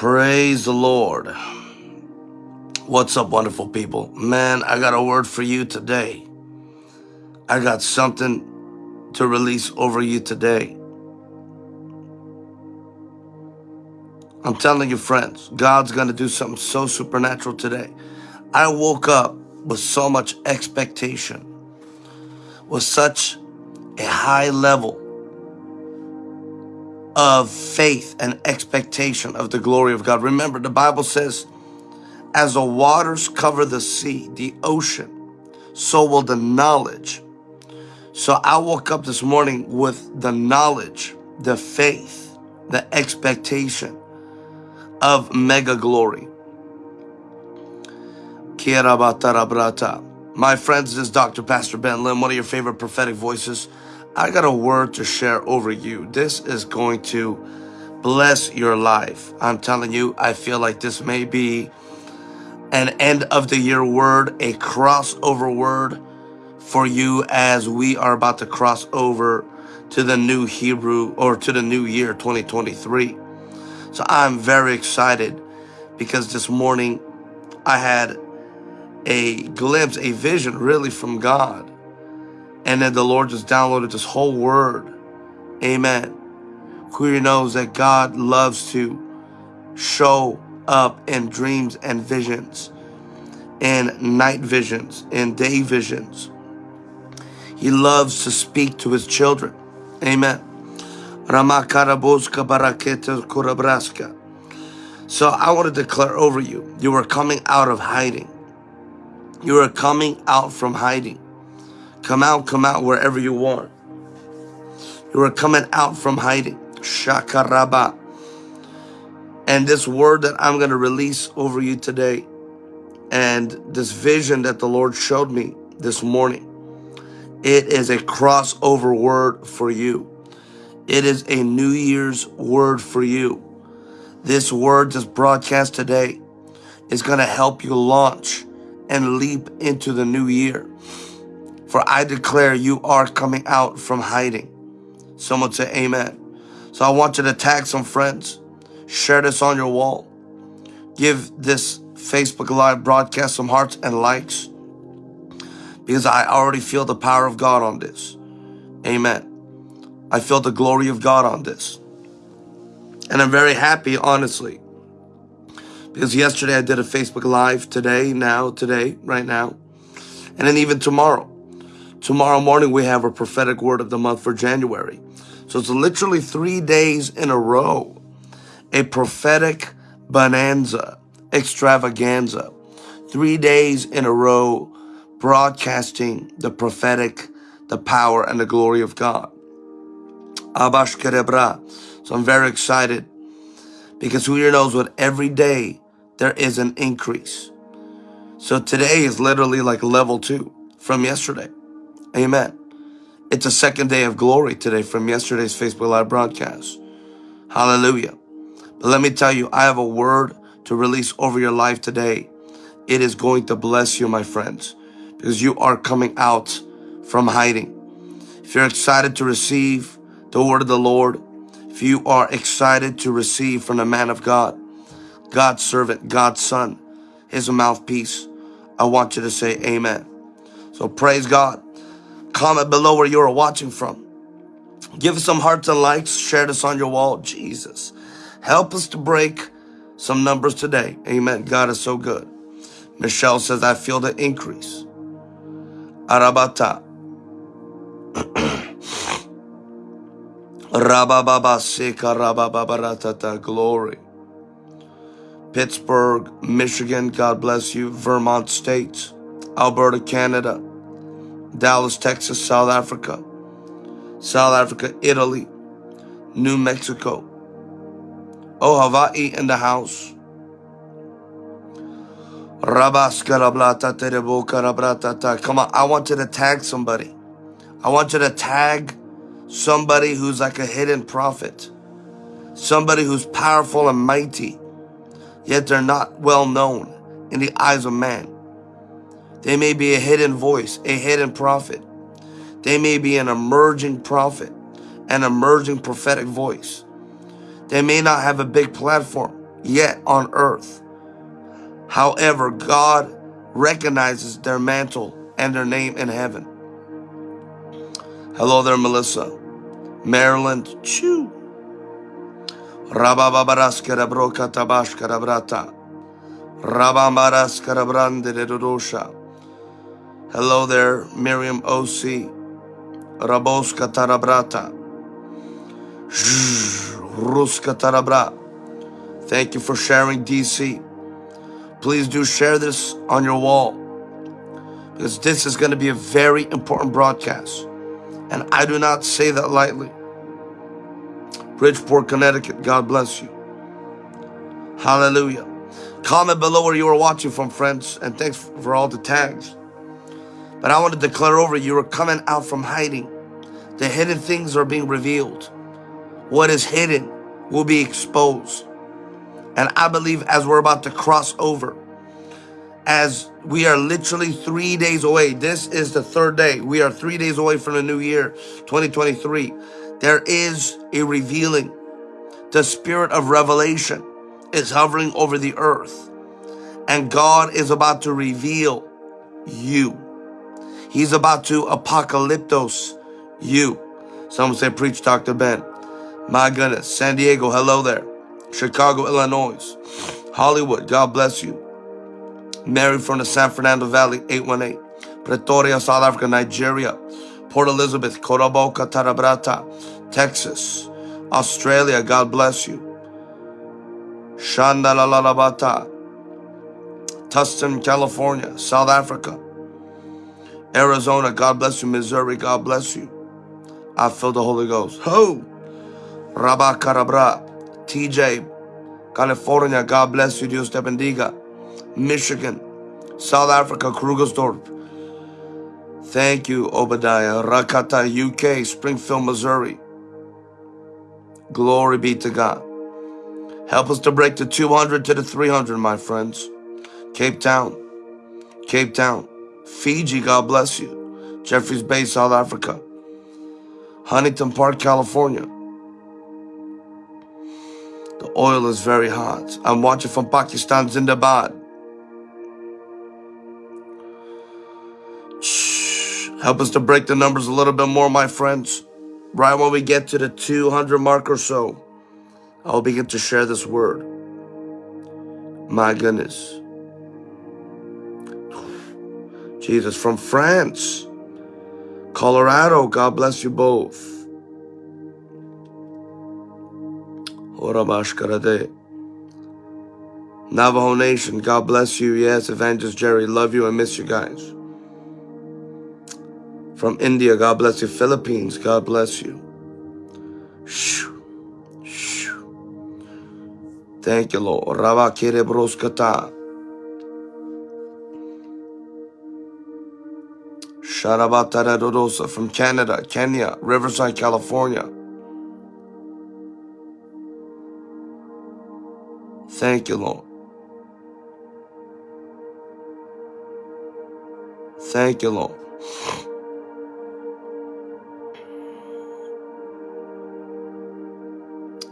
Praise the Lord. What's up, wonderful people? Man, I got a word for you today. I got something to release over you today. I'm telling you, friends, God's going to do something so supernatural today. I woke up with so much expectation, with such a high level of faith and expectation of the glory of God. Remember, the Bible says, as the waters cover the sea, the ocean, so will the knowledge. So I woke up this morning with the knowledge, the faith, the expectation of mega glory. My friends, this is Dr. Pastor Ben Lim, one of your favorite prophetic voices. I got a word to share over you. This is going to bless your life. I'm telling you, I feel like this may be an end of the year word, a crossover word for you as we are about to cross over to the new Hebrew or to the new year 2023. So I'm very excited because this morning I had a glimpse, a vision really from God and then the Lord just downloaded this whole word. Amen. Who knows that God loves to show up in dreams and visions, in night visions, in day visions. He loves to speak to his children. Amen. So I want to declare over you, you are coming out of hiding. You are coming out from hiding. Come out, come out wherever you are. You are coming out from hiding. Shakaraba. And this word that I'm going to release over you today, and this vision that the Lord showed me this morning, it is a crossover word for you. It is a New Year's word for you. This word, this broadcast today, is going to help you launch and leap into the new year. For I declare you are coming out from hiding. Someone say amen. So I want you to tag some friends. Share this on your wall. Give this Facebook Live broadcast some hearts and likes. Because I already feel the power of God on this. Amen. I feel the glory of God on this. And I'm very happy, honestly. Because yesterday I did a Facebook Live, today, now, today, right now. And then even tomorrow. Tomorrow morning, we have a prophetic word of the month for January. So it's literally three days in a row, a prophetic bonanza, extravaganza. Three days in a row, broadcasting the prophetic, the power, and the glory of God. Abash Kerebra. So I'm very excited because who here knows what every day there is an increase. So today is literally like level two from yesterday. Amen. It's a second day of glory today from yesterday's Facebook Live broadcast. Hallelujah. But let me tell you, I have a word to release over your life today. It is going to bless you, my friends, because you are coming out from hiding. If you're excited to receive the word of the Lord, if you are excited to receive from the man of God, God's servant, God's son, his mouthpiece, I want you to say amen. So praise God. Comment below where you are watching from. Give us some hearts and likes. Share this on your wall. Jesus, help us to break some numbers today. Amen. God is so good. Michelle says, I feel the increase. Arabata. Rabababa Sika Rabababaratata. Glory. Pittsburgh, Michigan. God bless you. Vermont State. Alberta, Canada. Dallas, Texas, South Africa, South Africa, Italy, New Mexico. Oh, Hawaii in the house. Come on, I want you to tag somebody. I want you to tag somebody who's like a hidden prophet. Somebody who's powerful and mighty, yet they're not well known in the eyes of man. They may be a hidden voice, a hidden prophet. They may be an emerging prophet, an emerging prophetic voice. They may not have a big platform, yet on earth. However, God recognizes their mantle and their name in heaven. Hello there, Melissa. Maryland, dodosha. Hello there, Miriam O.C. Raboska tarabrata. Ruska tarabra. Thank you for sharing, DC. Please do share this on your wall because this is going to be a very important broadcast. And I do not say that lightly. Bridgeport, Connecticut, God bless you. Hallelujah. Comment below where you are watching from, friends, and thanks for all the tags. But I want to declare over you are coming out from hiding. The hidden things are being revealed. What is hidden will be exposed. And I believe as we're about to cross over, as we are literally three days away, this is the third day. We are three days away from the new year, 2023. There is a revealing. The spirit of revelation is hovering over the earth. And God is about to reveal you. He's about to apocalyptos you. Someone say, preach Dr. Ben. My goodness. San Diego, hello there. Chicago, Illinois. Hollywood, God bless you. Mary from the San Fernando Valley, 818. Pretoria, South Africa, Nigeria. Port Elizabeth, Coraboca, Tarabrata, Texas. Australia, God bless you. Shandalalabata. Tustin, California, South Africa. Arizona, God bless you. Missouri, God bless you. I feel the Holy Ghost. Ho! Rabba Karabra. TJ, California, God bless you. Dios te bendiga. Michigan, South Africa, Krugersdorp. Thank you, Obadiah. Rakata, UK, Springfield, Missouri. Glory be to God. Help us to break the 200 to the 300, my friends. Cape Town, Cape Town, Fiji, God bless you. Jeffreys Bay, South Africa. Huntington Park, California. The oil is very hot. I'm watching from Pakistan, Zindabad. Help us to break the numbers a little bit more, my friends. Right when we get to the 200 mark or so, I'll begin to share this word. My goodness. Jesus, from France, Colorado, God bless you both. Navajo Nation, God bless you. Yes, Evangelist Jerry, love you and miss you guys. From India, God bless you. Philippines, God bless you. Thank you, Lord. Sharabatara Dodosa from Canada, Kenya, Riverside, California. Thank you, Lord. Thank you, Lord.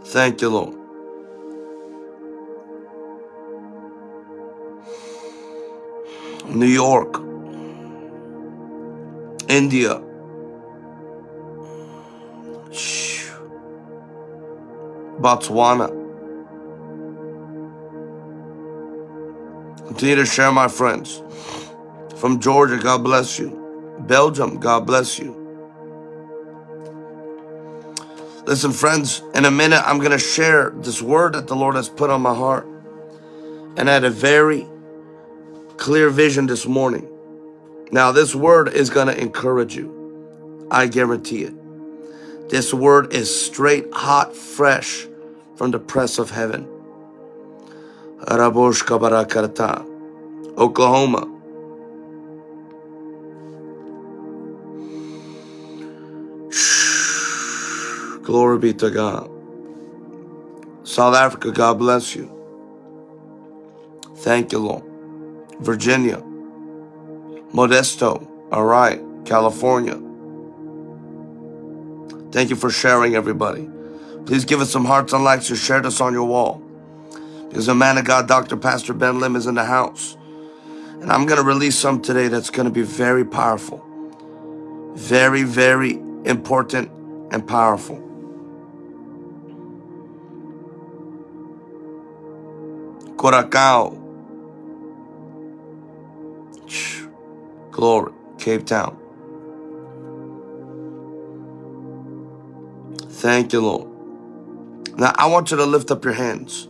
Thank you, Lord. New York, India, Botswana. Continue to share, my friends. From Georgia, God bless you. Belgium, God bless you. Listen, friends, in a minute, I'm going to share this word that the Lord has put on my heart. And I had a very clear vision this morning. Now, this word is going to encourage you. I guarantee it. This word is straight, hot, fresh from the press of heaven. Oklahoma. Glory be to God. South Africa, God bless you. Thank you, Lord. Virginia. Modesto. All right. California. Thank you for sharing, everybody. Please give us some hearts and likes and share this on your wall. Because the man of God, Dr. Pastor Ben Lim, is in the house. And I'm going to release some today that's going to be very powerful. Very, very important and powerful. Curacao. Glory. Cape Town. Thank you, Lord. Now, I want you to lift up your hands.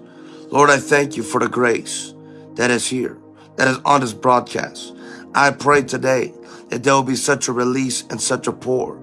Lord, I thank you for the grace that is here, that is on this broadcast. I pray today that there will be such a release and such a pour,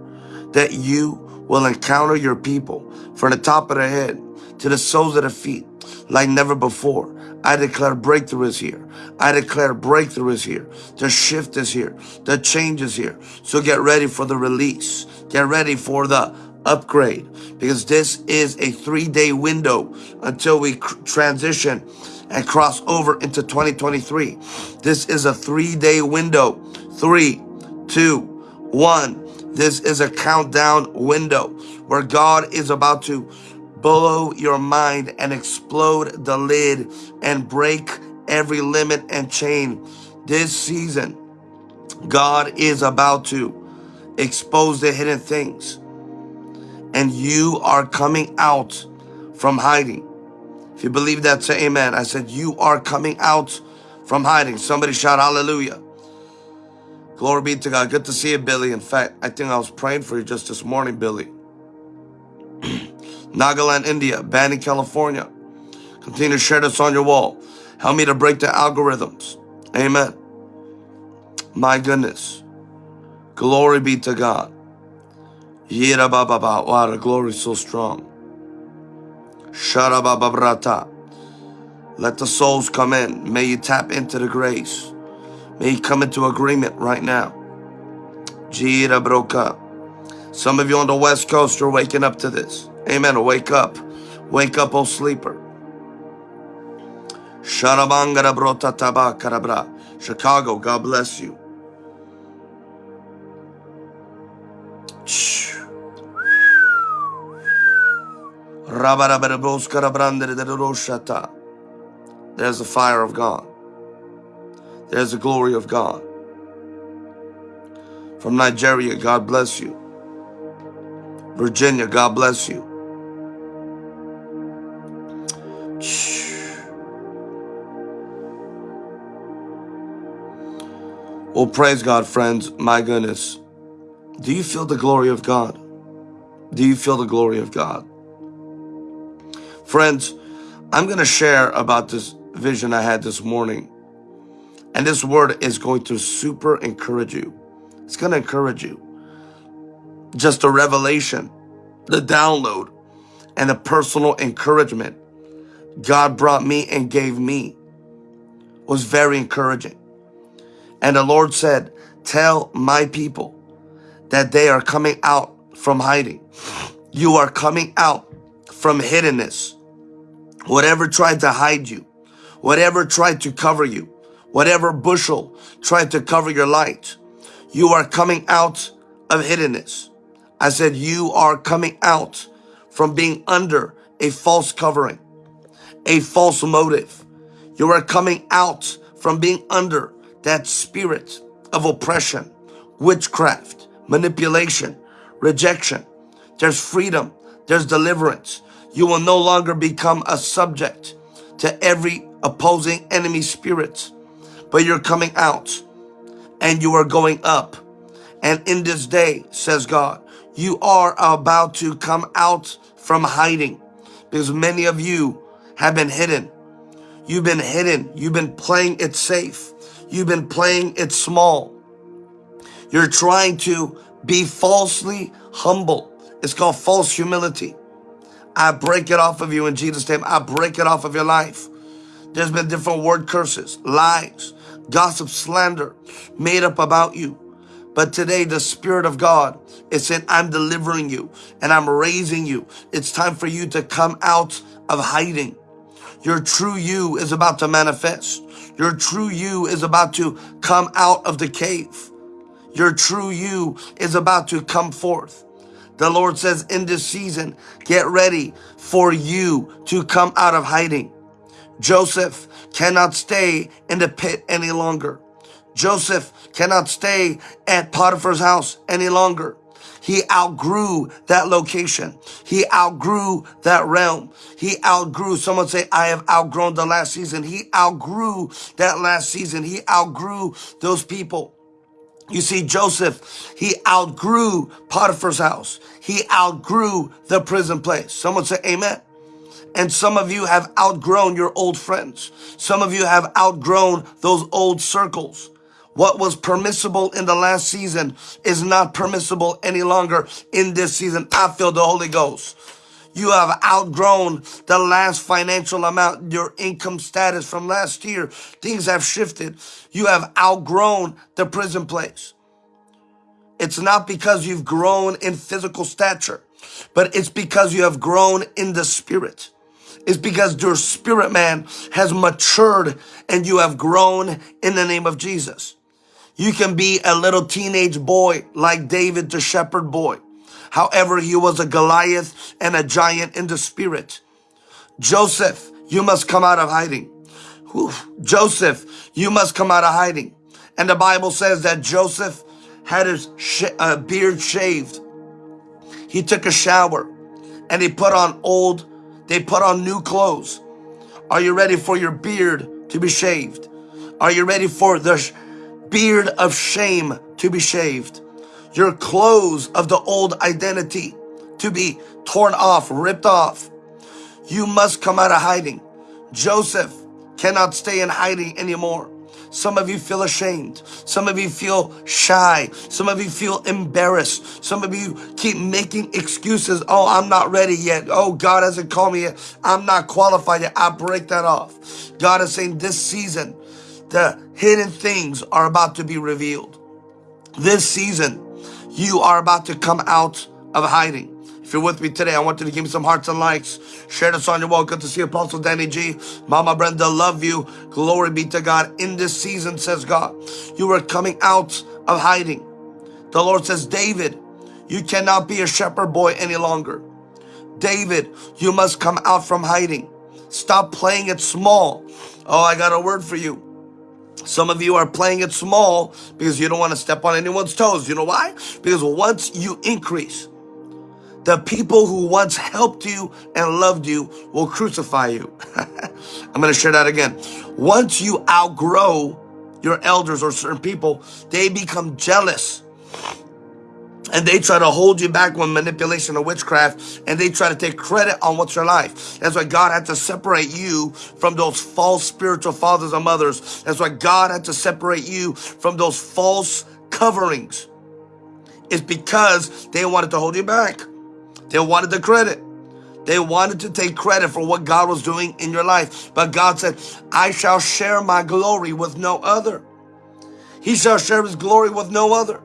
that you will encounter your people from the top of their head to the soles of their feet like never before. I declare breakthrough is here. I declare breakthrough is here. The shift is here. The change is here. So get ready for the release. Get ready for the upgrade because this is a three day window until we transition and cross over into 2023. This is a three day window. Three, two, one. This is a countdown window where God is about to blow your mind and explode the lid and break every limit and chain. This season, God is about to expose the hidden things and you are coming out from hiding. If you believe that, say amen. I said, you are coming out from hiding. Somebody shout hallelujah. Glory be to God. Good to see you, Billy. In fact, I think I was praying for you just this morning, Billy. Nagaland, India, Banning, California. Continue to share this on your wall. Help me to break the algorithms. Amen. My goodness. Glory be to God. Yira baba ba. Wow, the glory is so strong. Shara baba brata. Let the souls come in. May you tap into the grace. May you come into agreement right now. Jira broka. Some of you on the West Coast are waking up to this. Amen. Wake up. Wake up, O sleeper. Chicago, God bless you. There's the fire of God. There's the glory of God. From Nigeria, God bless you. Virginia, God bless you. Oh, praise God, friends. My goodness. Do you feel the glory of God? Do you feel the glory of God? Friends, I'm going to share about this vision I had this morning. And this word is going to super encourage you. It's going to encourage you. Just a revelation, the download, and the personal encouragement God brought me and gave me was very encouraging. And the Lord said, tell my people that they are coming out from hiding. You are coming out from hiddenness. Whatever tried to hide you, whatever tried to cover you, whatever bushel tried to cover your light, you are coming out of hiddenness. I said, you are coming out from being under a false covering, a false motive. You are coming out from being under that spirit of oppression, witchcraft, manipulation, rejection. There's freedom. There's deliverance. You will no longer become a subject to every opposing enemy spirit, but you're coming out and you are going up. And in this day, says God, you are about to come out from hiding because many of you have been hidden. You've been hidden. You've been playing it safe. You've been playing it small. You're trying to be falsely humble. It's called false humility. I break it off of you in Jesus' name. I break it off of your life. There's been different word curses, lies, gossip, slander made up about you. But today the Spirit of God is saying, I'm delivering you and I'm raising you. It's time for you to come out of hiding. Your true you is about to manifest. Your true you is about to come out of the cave. Your true you is about to come forth. The Lord says in this season, get ready for you to come out of hiding. Joseph cannot stay in the pit any longer. Joseph cannot stay at Potiphar's house any longer. He outgrew that location. He outgrew that realm. He outgrew, someone say, I have outgrown the last season. He outgrew that last season. He outgrew those people. You see, Joseph, he outgrew Potiphar's house. He outgrew the prison place. Someone say amen. And some of you have outgrown your old friends. Some of you have outgrown those old circles. What was permissible in the last season is not permissible any longer in this season. I feel the Holy Ghost. You have outgrown the last financial amount, your income status from last year. Things have shifted. You have outgrown the prison place. It's not because you've grown in physical stature, but it's because you have grown in the spirit It's because your spirit man has matured and you have grown in the name of Jesus. You can be a little teenage boy like David, the shepherd boy. However, he was a Goliath and a giant in the spirit. Joseph, you must come out of hiding. Whew. Joseph, you must come out of hiding. And the Bible says that Joseph had his sh uh, beard shaved. He took a shower and he put on old they put on new clothes. Are you ready for your beard to be shaved? Are you ready for the beard of shame to be shaved? Your clothes of the old identity to be torn off, ripped off. You must come out of hiding. Joseph cannot stay in hiding anymore. Some of you feel ashamed. Some of you feel shy. Some of you feel embarrassed. Some of you keep making excuses. Oh, I'm not ready yet. Oh, God hasn't called me yet. I'm not qualified yet. I break that off. God is saying this season, the hidden things are about to be revealed. This season, you are about to come out of hiding. If you're with me today, I want you to give me some hearts and likes. Share this on your wall. Good to see Apostle Danny G. Mama Brenda, love you. Glory be to God. In this season, says God, you are coming out of hiding. The Lord says, David, you cannot be a shepherd boy any longer. David, you must come out from hiding. Stop playing it small. Oh, I got a word for you. Some of you are playing it small because you don't want to step on anyone's toes. You know why? Because once you increase, the people who once helped you and loved you will crucify you. I'm going to share that again. Once you outgrow your elders or certain people, they become jealous. And they try to hold you back with manipulation or witchcraft, and they try to take credit on what's your life. That's why God had to separate you from those false spiritual fathers and mothers. That's why God had to separate you from those false coverings. It's because they wanted to hold you back. They wanted the credit. They wanted to take credit for what God was doing in your life. But God said, I shall share my glory with no other. He shall share his glory with no other.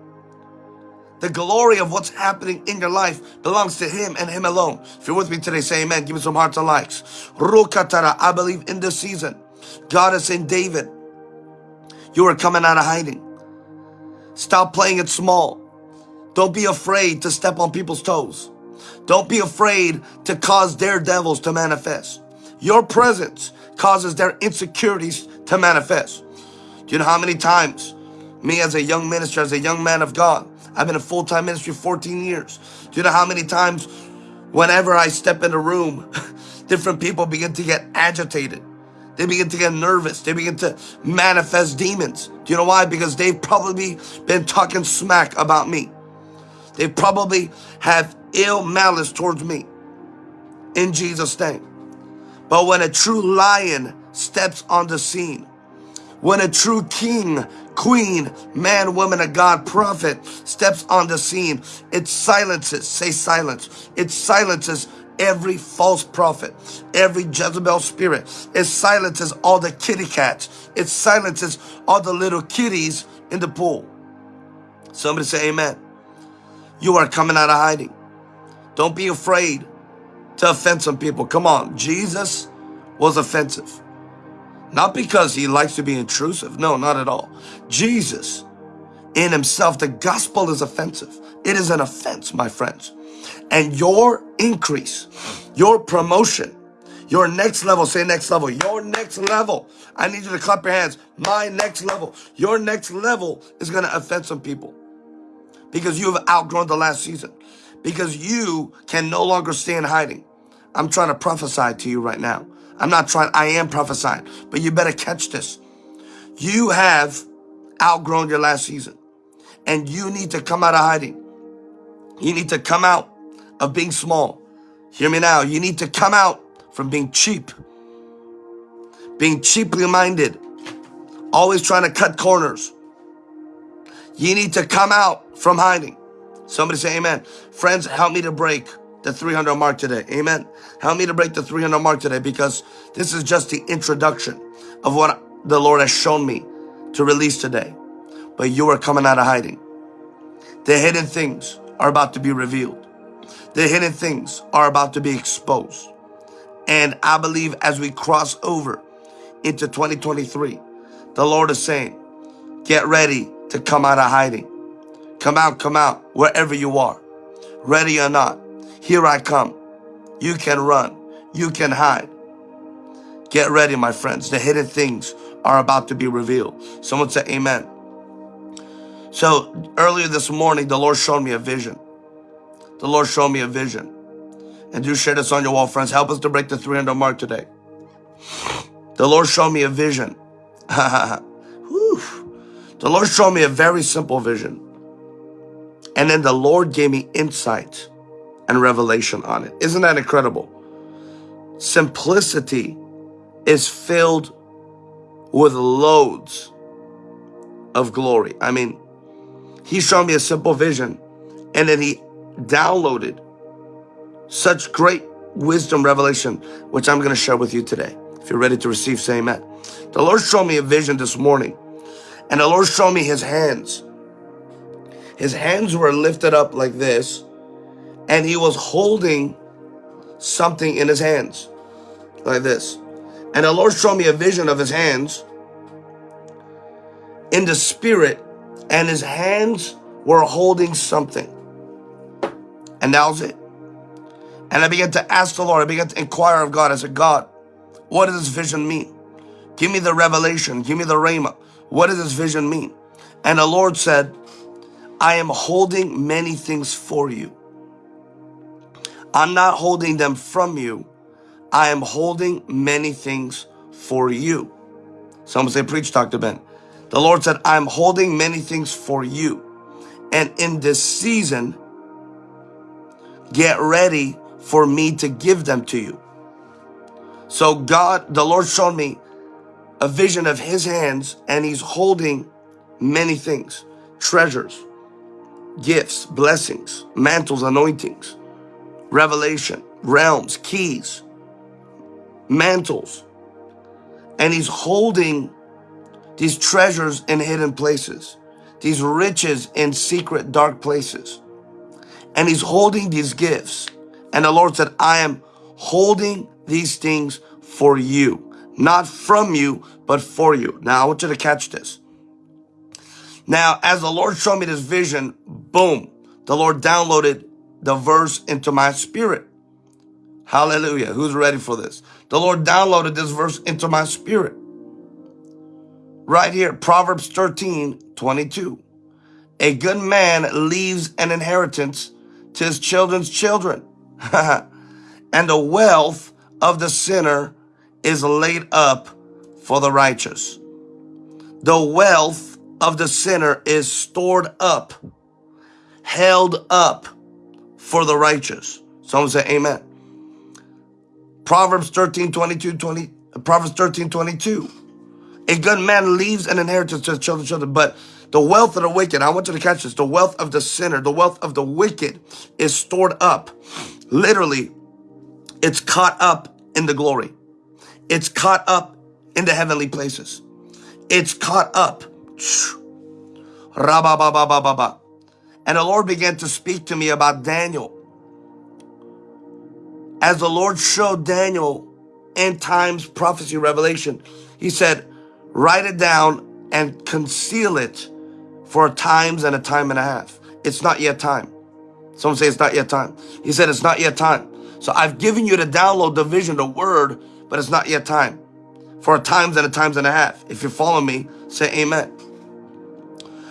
The glory of what's happening in your life belongs to him and him alone. If you're with me today, say amen. Give me some hearts and likes. Rukatara, I believe in this season, God is saying, David, you are coming out of hiding. Stop playing it small. Don't be afraid to step on people's toes. Don't be afraid to cause their devils to manifest. Your presence causes their insecurities to manifest. Do you know how many times me as a young minister, as a young man of God, I've been in full-time ministry 14 years. Do you know how many times whenever I step in a room, different people begin to get agitated. They begin to get nervous. They begin to manifest demons. Do you know why? Because they've probably been talking smack about me. They probably have ill malice towards me in Jesus' name. But when a true lion steps on the scene, when a true king, queen, man, woman of God, prophet steps on the scene, it silences, say silence, it silences every false prophet, every Jezebel spirit. It silences all the kitty cats. It silences all the little kitties in the pool. Somebody say amen. You are coming out of hiding. Don't be afraid to offend some people. Come on, Jesus was offensive. Not because he likes to be intrusive. No, not at all. Jesus in himself, the gospel is offensive. It is an offense, my friends. And your increase, your promotion, Your next level, say next level. Your next level. I need you to clap your hands. My next level. Your next level is going to offend some people because you have outgrown the last season. Because you can no longer stay in hiding. I'm trying to prophesy to you right now. I'm not trying, I am prophesying, but you better catch this. You have outgrown your last season and you need to come out of hiding. You need to come out of being small. Hear me now. You need to come out from being cheap, being cheaply minded, always trying to cut corners. You need to come out from hiding. Somebody say amen. Friends, help me to break the 300 mark today. Amen. Help me to break the 300 mark today because this is just the introduction of what the Lord has shown me to release today. But you are coming out of hiding. The hidden things are about to be revealed. The hidden things are about to be exposed. And I believe as we cross over into 2023, the Lord is saying, get ready to come out of hiding. Come out, come out, wherever you are. Ready or not, here I come. You can run. You can hide. Get ready, my friends. The hidden things are about to be revealed. Someone say amen. So earlier this morning, the Lord showed me a vision. The Lord showed me a vision. And do share this on your wall, friends. Help us to break the 300 mark today. The Lord showed me a vision. the Lord showed me a very simple vision. And then the Lord gave me insight and revelation on it. Isn't that incredible? Simplicity is filled with loads of glory. I mean, he showed me a simple vision and then he downloaded such great wisdom revelation, which I'm going to share with you today. If you're ready to receive, say amen. The Lord showed me a vision this morning, and the Lord showed me his hands. His hands were lifted up like this, and he was holding something in his hands, like this. And the Lord showed me a vision of his hands in the spirit, and his hands were holding something. And that was it. And I began to ask the Lord, I began to inquire of God. I said, God, what does this vision mean? Give me the revelation. Give me the rhema. What does this vision mean? And the Lord said, I am holding many things for you. I'm not holding them from you. I am holding many things for you. Someone say, preach, Dr. Ben. The Lord said, I'm holding many things for you. And in this season, get ready for me to give them to you. So God, the Lord showed me a vision of his hands and he's holding many things, treasures, gifts, blessings, mantles, anointings, revelation, realms, keys, mantles. And he's holding these treasures in hidden places, these riches in secret dark places. And he's holding these gifts and the Lord said, I am holding these things for you, not from you, but for you. Now I want you to catch this. Now, as the Lord showed me this vision, boom, the Lord downloaded the verse into my spirit. Hallelujah. Who's ready for this? The Lord downloaded this verse into my spirit. Right here, Proverbs 13, 22. A good man leaves an inheritance to his children's children and the wealth of the sinner is laid up for the righteous. The wealth of the sinner is stored up, held up for the righteous. Someone say amen. Proverbs 13, 22, 20, Proverbs 13, 22. A good man leaves an inheritance to his children, children, but the wealth of the wicked, I want you to catch this, the wealth of the sinner, the wealth of the wicked is stored up Literally, it's caught up in the glory. It's caught up in the heavenly places. It's caught up. And the Lord began to speak to me about Daniel. As the Lord showed Daniel end times prophecy revelation, he said, write it down and conceal it for times and a time and a half. It's not yet time. Someone say it's not yet time. He said it's not yet time. So I've given you to download the vision, the word, but it's not yet time. For a times and a times and a half. If you follow me, say amen.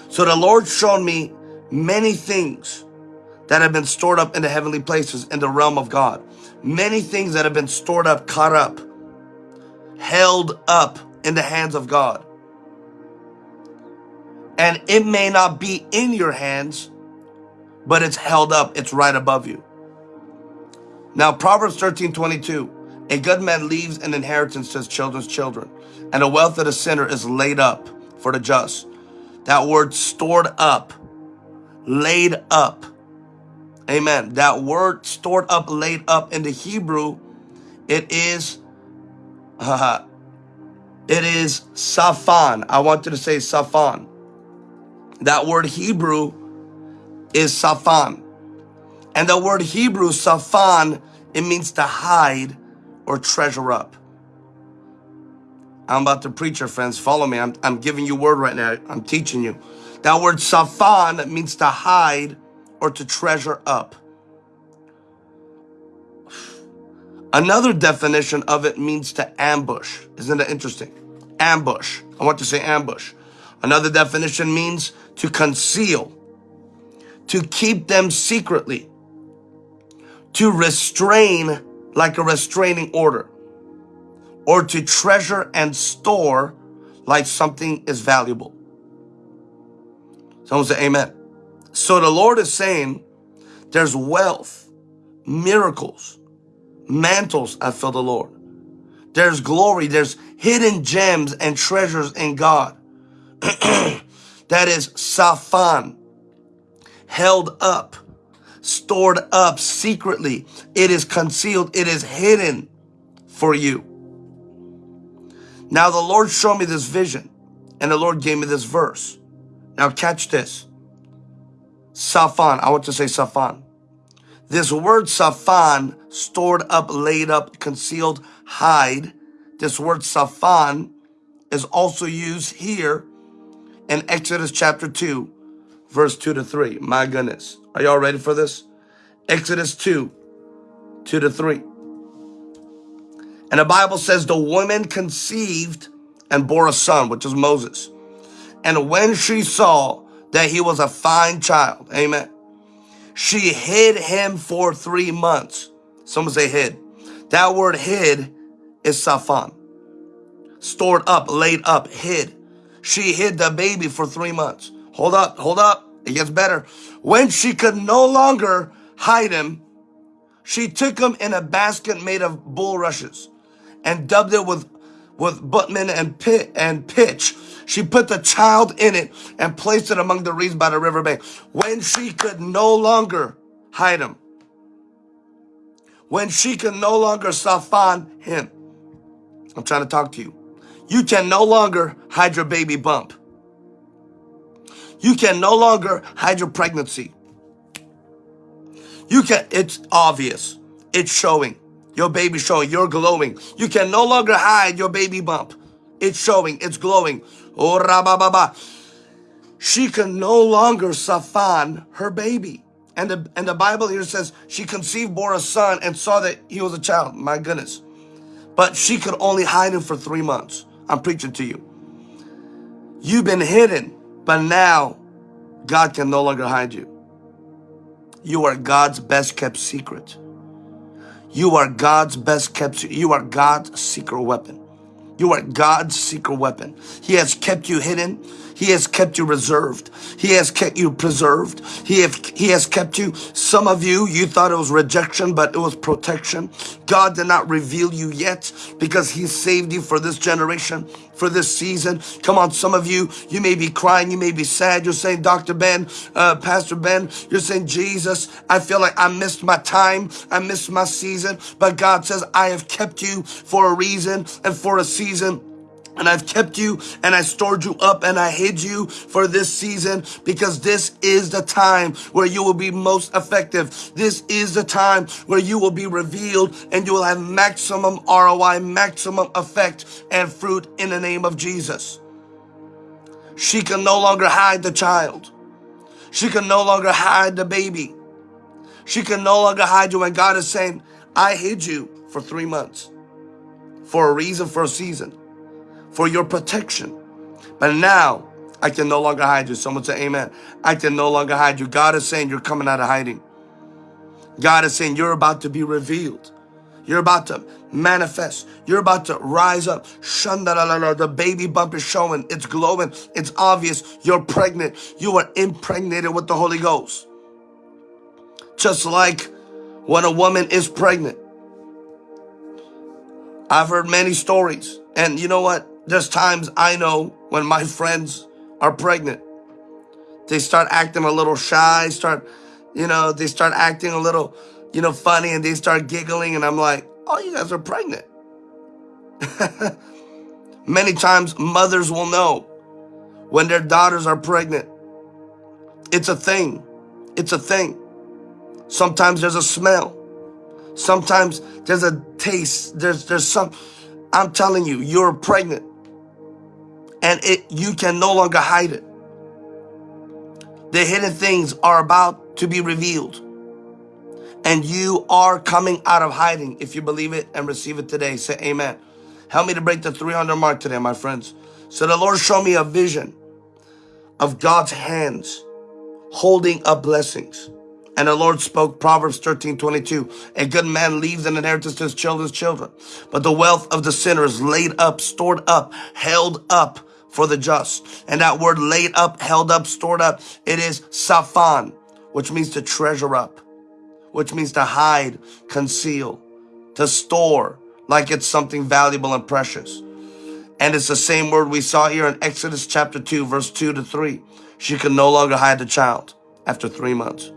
So the Lord showed me many things that have been stored up in the heavenly places in the realm of God. Many things that have been stored up, caught up, held up in the hands of God. And it may not be in your hands, but it's held up, it's right above you. Now, Proverbs 13 22. A good man leaves an inheritance to his children's children, and the wealth of the sinner is laid up for the just. That word stored up, laid up. Amen. That word stored up, laid up in the Hebrew, it is, uh, it is safan. I want you to say safan. That word Hebrew is safan. And the word Hebrew, safan, it means to hide or treasure up. I'm about to preach, your friends. Follow me. I'm, I'm giving you word right now. I'm teaching you. That word safan means to hide or to treasure up. Another definition of it means to ambush. Isn't that interesting? Ambush. I want to say ambush. Another definition means to conceal, to keep them secretly, to restrain like a restraining order, or to treasure and store like something is valuable. Someone say amen. So the Lord is saying there's wealth, miracles, mantles, I feel the Lord. There's glory, there's hidden gems and treasures in God. that is safan, held up, stored up secretly. It is concealed, it is hidden for you. Now the Lord showed me this vision and the Lord gave me this verse. Now catch this. Safan, I want to say Safan. This word Safan, stored up, laid up, concealed, hide. This word Safan is also used here in Exodus chapter 2, verse 2 to 3. My goodness. Are y'all ready for this? Exodus 2, 2 to 3. And the Bible says the woman conceived and bore a son, which is Moses. And when she saw that he was a fine child, amen, she hid him for three months. Someone say hid. That word hid is safan. Stored up, laid up, hid. She hid the baby for three months. Hold up, hold up. It gets better. When she could no longer hide him, she took him in a basket made of bulrushes and dubbed it with, with bitumen and, pit, and pitch. She put the child in it and placed it among the reeds by the river bank. When she could no longer hide him, when she could no longer safan him, I'm trying to talk to you. You can no longer hide your baby bump. You can no longer hide your pregnancy. You can, it's obvious. It's showing. Your baby showing. You're glowing. You can no longer hide your baby bump. It's showing. It's glowing. Oh, rabababa. She can no longer safan her baby. And the, and the Bible here says she conceived, bore a son, and saw that he was a child. My goodness. But she could only hide him for three months. I'm preaching to you. You've been hidden, but now God can no longer hide you. You are God's best kept secret. You are God's best kept, you are God's secret weapon. You are God's secret weapon. He has kept you hidden. He has kept you reserved. He has kept you preserved. He, have, he has kept you. Some of you, you thought it was rejection, but it was protection. God did not reveal you yet because he saved you for this generation, for this season. Come on, some of you, you may be crying, you may be sad. You're saying, Dr. Ben, uh, Pastor Ben, you're saying, Jesus, I feel like I missed my time. I missed my season. But God says, I have kept you for a reason and for a season and I've kept you and I stored you up and I hid you for this season because this is the time where you will be most effective. This is the time where you will be revealed and you will have maximum ROI, maximum effect and fruit in the name of Jesus. She can no longer hide the child. She can no longer hide the baby. She can no longer hide you. And God is saying, I hid you for three months for a reason, for a season, for your protection. But now I can no longer hide you. Someone say amen. I can no longer hide you. God is saying you're coming out of hiding. God is saying you're about to be revealed. You're about to manifest. You're about to rise up. Shandalalala. The baby bump is showing. It's glowing. It's obvious. You're pregnant. You are impregnated with the Holy Ghost. Just like when a woman is pregnant. I've heard many stories. And you know what? There's times I know when my friends are pregnant. They start acting a little shy, start, you know, they start acting a little, you know, funny and they start giggling. And I'm like, oh, you guys are pregnant. Many times mothers will know when their daughters are pregnant. It's a thing. It's a thing. Sometimes there's a smell. Sometimes there's a taste. There's there's some I'm telling you, you're pregnant. And it you can no longer hide it. The hidden things are about to be revealed. And you are coming out of hiding. If you believe it and receive it today, say amen. Help me to break the 300 mark today, my friends. So the Lord showed me a vision of God's hands holding up blessings. And the Lord spoke Proverbs 13, 22. A good man leaves an inheritance to his children's children. But the wealth of the sinner is laid up, stored up, held up for the just. And that word laid up, held up, stored up, it is safan, which means to treasure up, which means to hide, conceal, to store, like it's something valuable and precious. And it's the same word we saw here in Exodus chapter 2, verse 2 to 3. She could no longer hide the child after three months.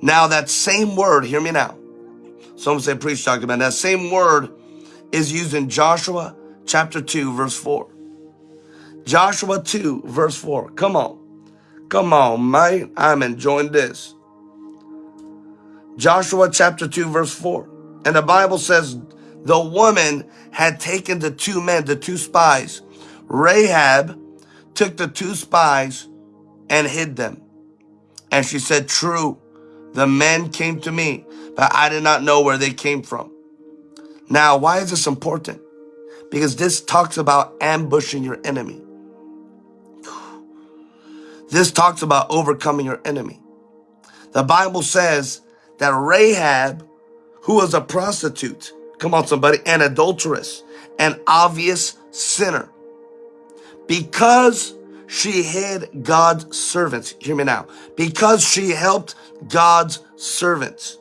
Now that same word, hear me now. Someone say, preach, Dr. Ben. That same word is used in Joshua chapter 2, verse 4. Joshua 2, verse 4. Come on. Come on, man. I'm enjoying this. Joshua chapter 2, verse 4. And the Bible says, the woman had taken the two men, the two spies. Rahab took the two spies and hid them. And she said, true, the men came to me, but I did not know where they came from. Now, why is this important? Because this talks about ambushing your enemy. This talks about overcoming your enemy. The Bible says that Rahab, who was a prostitute, come on somebody, an adulteress, an obvious sinner, because she hid God's servants. Hear me now. Because she helped God's servants.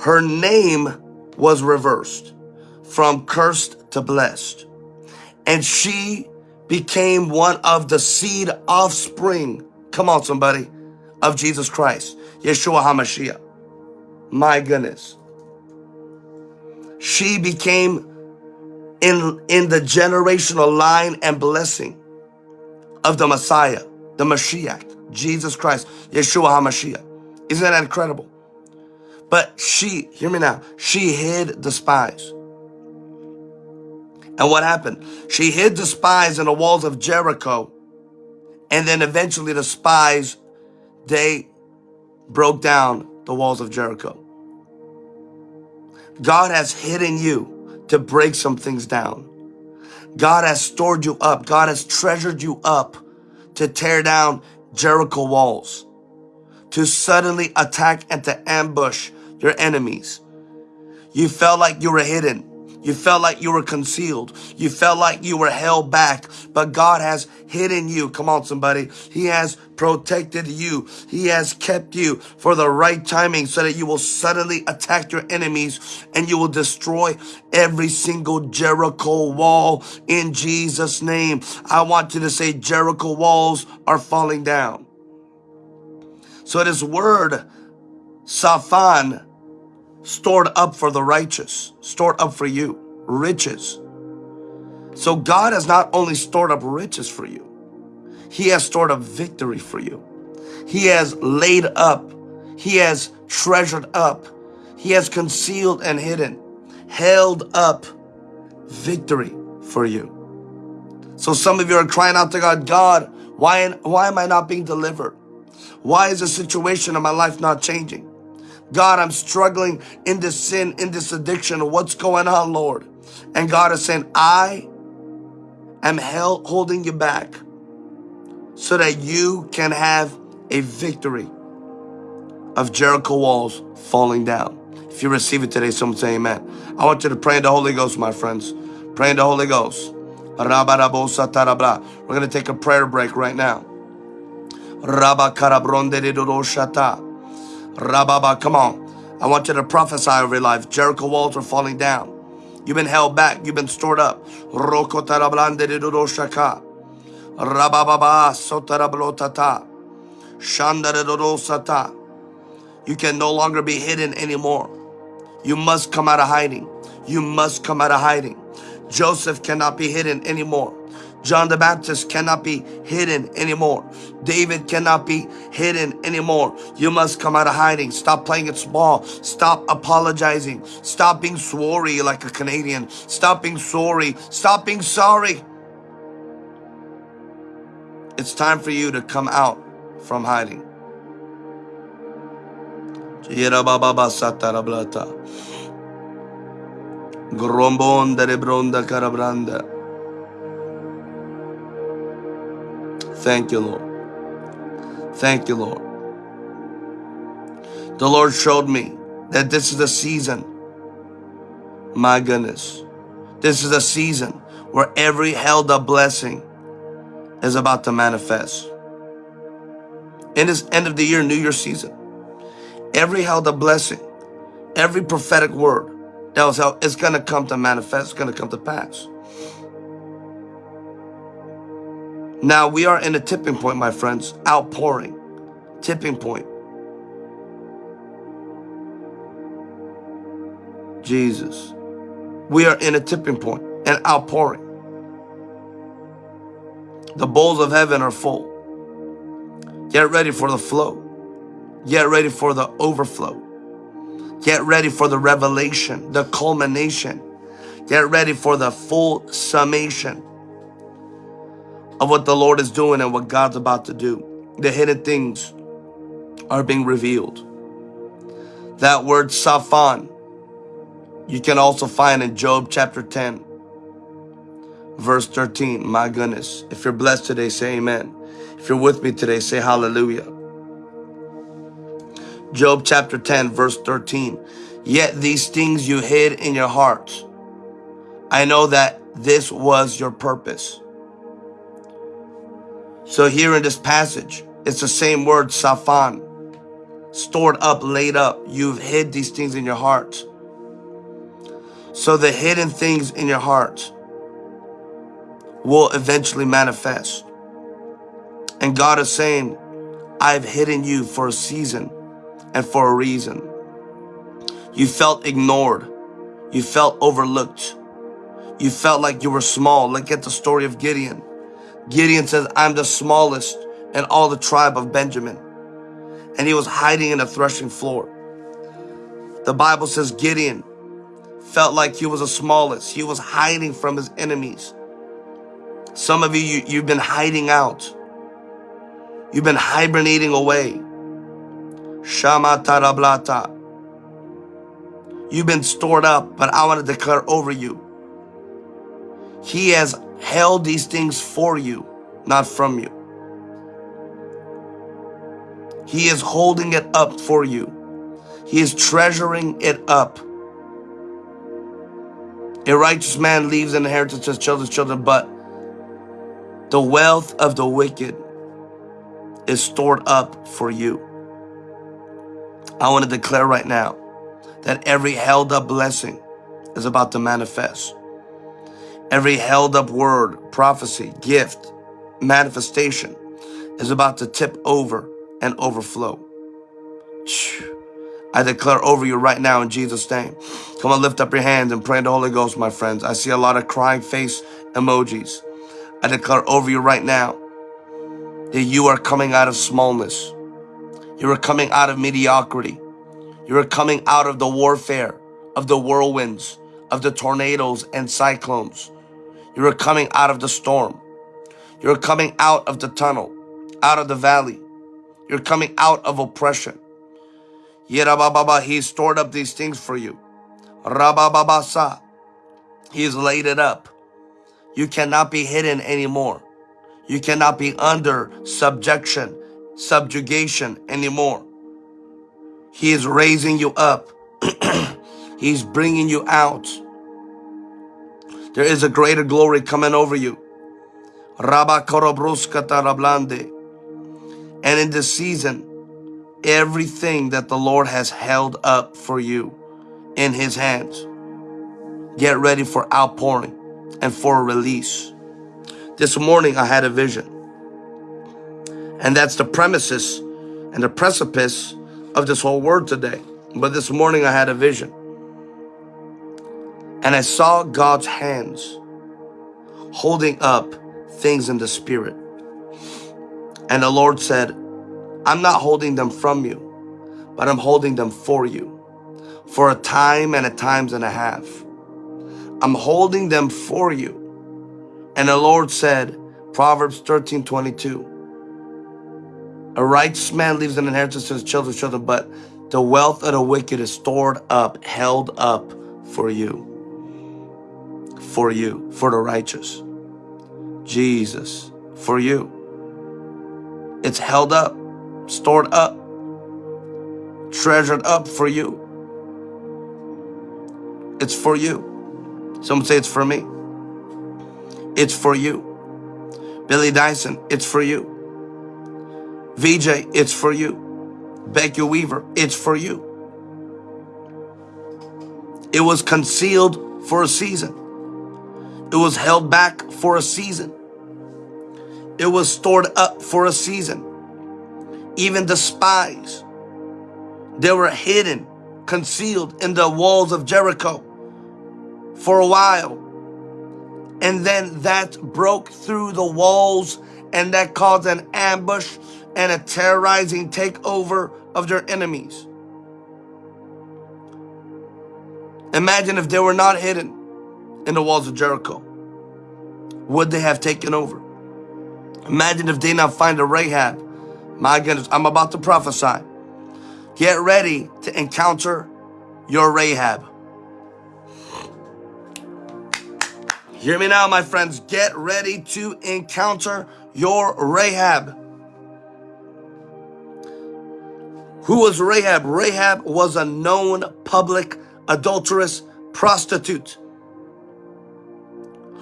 Her name was reversed from cursed to blessed. And she became one of the seed offspring. Come on, somebody. Of Jesus Christ. Yeshua HaMashiach. My goodness. She became in, in the generational line and blessing of the Messiah, the Mashiach, Jesus Christ, Yeshua HaMashiach. Isn't that incredible? But she, hear me now, she hid the spies. And what happened? She hid the spies in the walls of Jericho. And then eventually the spies, they broke down the walls of Jericho. God has hidden you to break some things down. God has stored you up. God has treasured you up to tear down Jericho walls, to suddenly attack and to ambush your enemies. You felt like you were hidden. You felt like you were concealed. You felt like you were held back, but God has hidden you. Come on, somebody. He has protected you. He has kept you for the right timing so that you will suddenly attack your enemies and you will destroy every single Jericho wall in Jesus' name. I want you to say Jericho walls are falling down. So this word, Safan, stored up for the righteous, stored up for you, riches. So God has not only stored up riches for you, He has stored up victory for you. He has laid up, He has treasured up, He has concealed and hidden, held up victory for you. So some of you are crying out to God, God, why, why am I not being delivered? Why is the situation in my life not changing? God, I'm struggling in this sin, in this addiction. What's going on, Lord? And God is saying, I am held, holding you back so that you can have a victory of Jericho walls falling down. If you receive it today, someone say amen. I want you to pray in the Holy Ghost, my friends. Pray in the Holy Ghost. We're going to take a prayer break right now. Rababa, come on. I want you to prophesy over your life. Jericho walls are falling down. You've been held back. You've been stored up. You can no longer be hidden anymore. You must come out of hiding. You must come out of hiding. Joseph cannot be hidden anymore. John the Baptist cannot be hidden anymore. David cannot be hidden anymore. You must come out of hiding. Stop playing it small. Stop apologizing. Stop being sorry like a Canadian. Stop being sorry. Stop being sorry. It's time for you to come out from hiding. Thank you, Lord. Thank you, Lord. The Lord showed me that this is the season. My goodness. This is a season where every held up blessing is about to manifest. In this end of the year, New Year season, every held up blessing, every prophetic word that was held, it's going to come to manifest, it's going to come to pass. Now we are in a tipping point, my friends, outpouring, tipping point. Jesus. We are in a tipping point, an outpouring. The bowls of heaven are full. Get ready for the flow. Get ready for the overflow. Get ready for the revelation, the culmination. Get ready for the full summation of what the Lord is doing and what God's about to do. The hidden things are being revealed. That word Safan, you can also find in Job chapter 10, verse 13. My goodness. If you're blessed today, say amen. If you're with me today, say hallelujah. Job chapter 10, verse 13. Yet these things you hid in your heart. I know that this was your purpose. So here in this passage, it's the same word, safan, stored up, laid up. You've hid these things in your heart. So the hidden things in your heart will eventually manifest. And God is saying, I've hidden you for a season and for a reason. You felt ignored. You felt overlooked. You felt like you were small. Look at the story of Gideon. Gideon says, I'm the smallest in all the tribe of Benjamin. And he was hiding in a threshing floor. The Bible says Gideon felt like he was the smallest. He was hiding from his enemies. Some of you, you you've been hiding out. You've been hibernating away. Shama tarablata. You've been stored up, but I want to declare over you. He has held these things for you, not from you. He is holding it up for you. He is treasuring it up. A righteous man leaves an inheritance to his children's children, but the wealth of the wicked is stored up for you. I want to declare right now that every held up blessing is about to manifest. Every held up word, prophecy, gift, manifestation is about to tip over and overflow. I declare over you right now in Jesus' name. Come on, lift up your hands and pray in the Holy Ghost, my friends. I see a lot of crying face emojis. I declare over you right now that you are coming out of smallness. You are coming out of mediocrity. You are coming out of the warfare, of the whirlwinds, of the tornadoes and cyclones. You are coming out of the storm. You're coming out of the tunnel, out of the valley. You're coming out of oppression. Yerababa, He's stored up these things for you. Rabababasa, He's laid it up. You cannot be hidden anymore. You cannot be under subjection, subjugation anymore. He is raising you up. He's bringing you out. There is a greater glory coming over you. And in this season, everything that the Lord has held up for you in his hands, get ready for outpouring and for a release. This morning I had a vision. And that's the premises and the precipice of this whole word today. But this morning I had a vision. And I saw God's hands holding up things in the spirit. And the Lord said, I'm not holding them from you, but I'm holding them for you for a time and a times and a half. I'm holding them for you. And the Lord said, Proverbs 13, 22, a righteous man leaves an inheritance to his children's children, but the wealth of the wicked is stored up, held up for you. For you, for the righteous. Jesus, for you. It's held up, stored up, treasured up for you. It's for you. Someone say it's for me. It's for you. Billy Dyson, it's for you. VJ, it's for you. Becky Weaver, it's for you. It was concealed for a season. It was held back for a season. It was stored up for a season. Even the spies, they were hidden, concealed in the walls of Jericho for a while. And then that broke through the walls and that caused an ambush and a terrorizing takeover of their enemies. Imagine if they were not hidden in the walls of Jericho. Would they have taken over? Imagine if they not find a Rahab. My goodness, I'm about to prophesy. Get ready to encounter your Rahab. Hear me now, my friends. Get ready to encounter your Rahab. Who was Rahab? Rahab was a known public adulterous prostitute.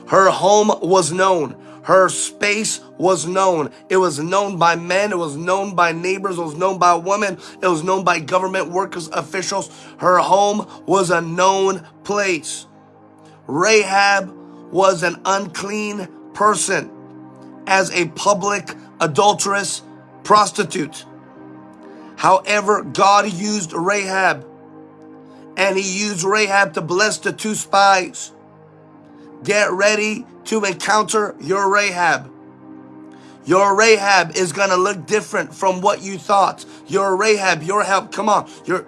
Her home was known. Her space was known. It was known by men. It was known by neighbors. It was known by women. It was known by government workers, officials. Her home was a known place. Rahab was an unclean person as a public adulterous prostitute. However, God used Rahab and he used Rahab to bless the two spies. Get ready to encounter your Rahab. Your Rahab is going to look different from what you thought. Your Rahab, your help, come on. Your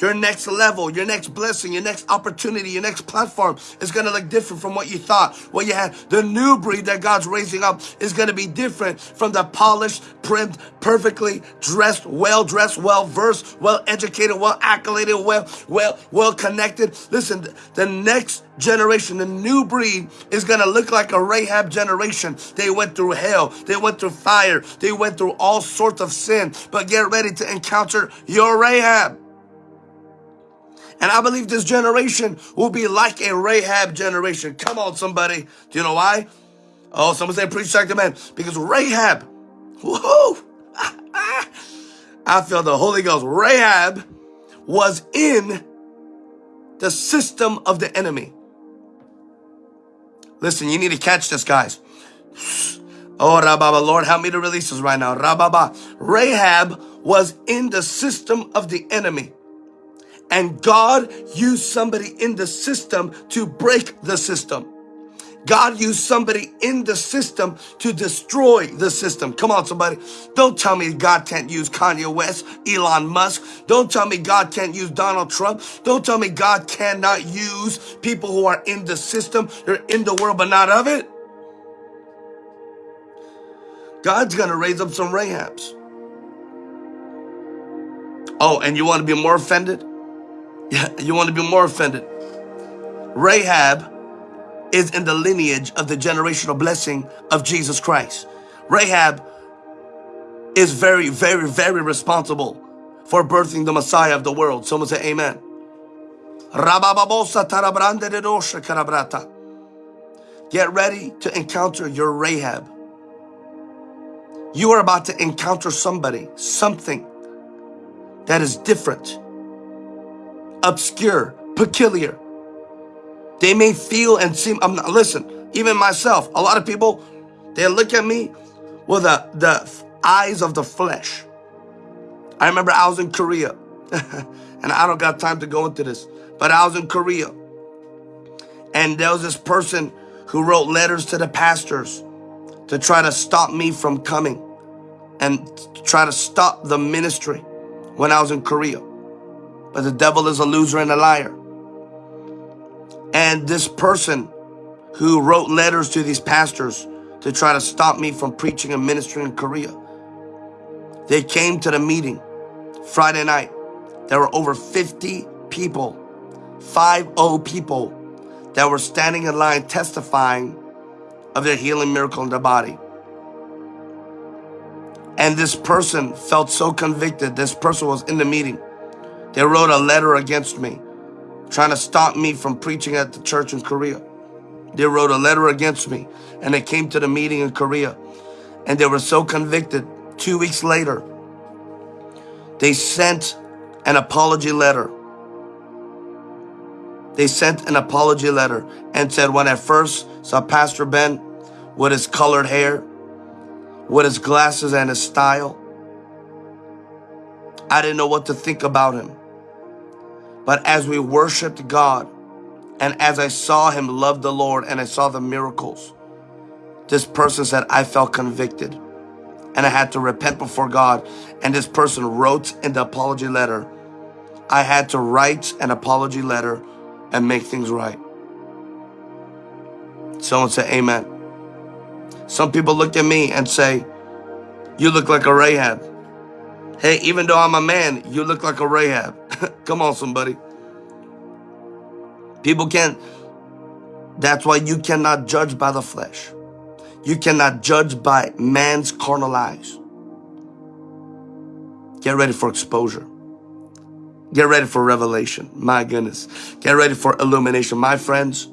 your next level, your next blessing, your next opportunity, your next platform is going to look different from what you thought, what you had. The new breed that God's raising up is going to be different from the polished, primed, perfectly dressed, well dressed, well versed, well educated, well accoladed, well, well, well connected. Listen, the next generation, the new breed is going to look like a Rahab generation. They went through hell. They went through fire. They went through all sorts of sin. But get ready to encounter your Rahab. And I believe this generation will be like a Rahab generation. Come on, somebody. Do you know why? Oh, someone say preach like the man. Because Rahab, whoa, I feel the Holy Ghost. Rahab was in the system of the enemy. Listen, you need to catch this, guys. Oh, Rababa, Lord, help me to release this right now. Rababa. Rahab was in the system of the enemy. And God used somebody in the system to break the system. God used somebody in the system to destroy the system. Come on, somebody. Don't tell me God can't use Kanye West, Elon Musk. Don't tell me God can't use Donald Trump. Don't tell me God cannot use people who are in the system. They're in the world, but not of it. God's going to raise up some Rahabs. Oh, and you want to be more offended? You want to be more offended. Rahab is in the lineage of the generational blessing of Jesus Christ. Rahab is very, very, very responsible for birthing the Messiah of the world. Someone say amen. Get ready to encounter your Rahab. You are about to encounter somebody, something that is different, obscure, peculiar. They may feel and seem, I'm not, listen, even myself, a lot of people, they look at me with the, the eyes of the flesh. I remember I was in Korea, and I don't got time to go into this, but I was in Korea, and there was this person who wrote letters to the pastors to try to stop me from coming and try to stop the ministry when I was in Korea. But the devil is a loser and a liar. And this person who wrote letters to these pastors to try to stop me from preaching and ministering in Korea. They came to the meeting Friday night. There were over 50 people, 5-0 people that were standing in line testifying of their healing miracle in their body. And this person felt so convicted. This person was in the meeting. They wrote a letter against me, trying to stop me from preaching at the church in Korea. They wrote a letter against me and they came to the meeting in Korea and they were so convicted. Two weeks later, they sent an apology letter they sent an apology letter and said, when I first saw Pastor Ben with his colored hair, with his glasses and his style, I didn't know what to think about him. But as we worshiped God, and as I saw him love the Lord and I saw the miracles, this person said, I felt convicted and I had to repent before God. And this person wrote in the apology letter, I had to write an apology letter and make things right. Someone said, amen. Some people look at me and say, you look like a Rahab. Hey, even though I'm a man, you look like a Rahab. Come on, somebody. People can't, that's why you cannot judge by the flesh. You cannot judge by man's carnal eyes. Get ready for exposure. Get ready for revelation. My goodness. Get ready for illumination. My friends,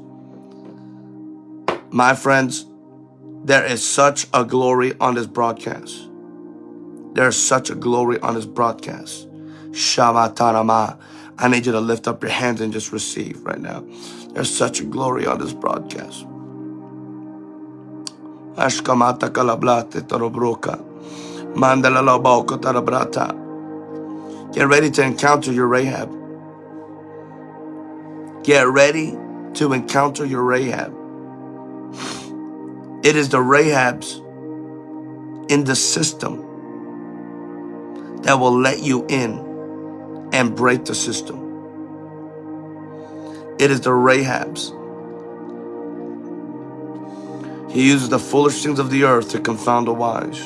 my friends, there is such a glory on this broadcast. There is such a glory on this broadcast. Shavatarama. I need you to lift up your hands and just receive right now. There's such a glory on this broadcast. Ashkamata kalablate tarobroka. Mandala. Get ready to encounter your Rahab. Get ready to encounter your Rahab. It is the Rahabs in the system that will let you in and break the system. It is the Rahabs. He uses the foolish things of the earth to confound the wise.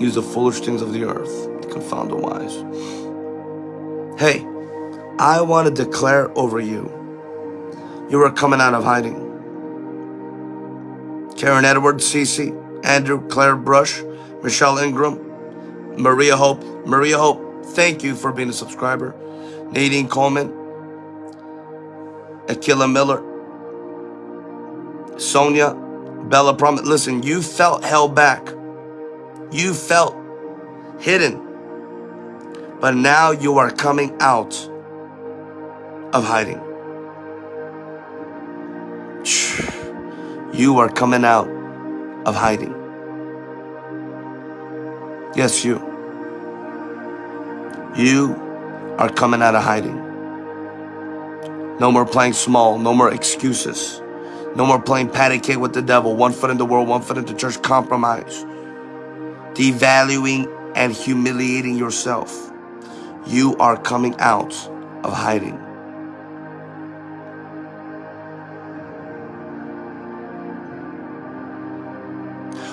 Use the foolish things of the earth to confound the wise. Hey, I want to declare over you, you are coming out of hiding. Karen Edwards, Cece, Andrew, Claire Brush, Michelle Ingram, Maria Hope. Maria Hope, thank you for being a subscriber. Nadine Coleman, Akila Miller, Sonia, Bella Promise. Listen, you felt held back. You felt hidden. But now you are coming out of hiding. You are coming out of hiding. Yes, you. You are coming out of hiding. No more playing small. No more excuses. No more playing patty cake with the devil. One foot in the world, one foot in the church. Compromise. Devaluing and humiliating yourself you are coming out of hiding.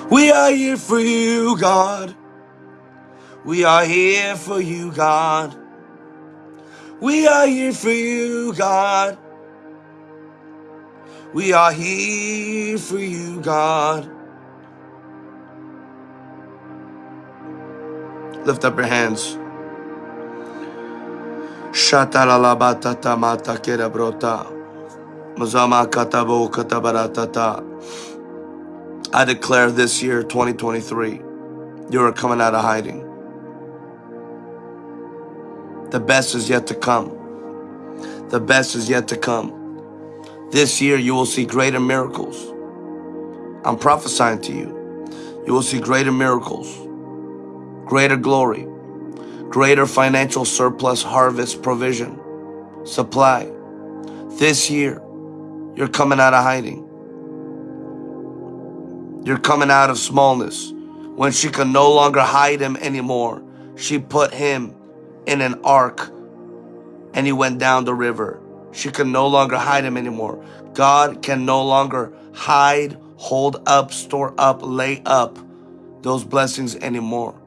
We are here for you, God. We are here for you, God. We are here for you, God. We are here for you, God. Lift up your hands. Shatalalabatata mata kerabrota. Mazama katabo katabaratata. I declare this year, 2023, you are coming out of hiding. The best is yet to come. The best is yet to come. This year, you will see greater miracles. I'm prophesying to you. You will see greater miracles, greater glory, greater financial surplus, harvest, provision, supply. This year, you're coming out of hiding. You're coming out of smallness. When she could no longer hide him anymore, she put him in an ark and he went down the river. She could no longer hide him anymore. God can no longer hide, hold up, store up, lay up those blessings anymore.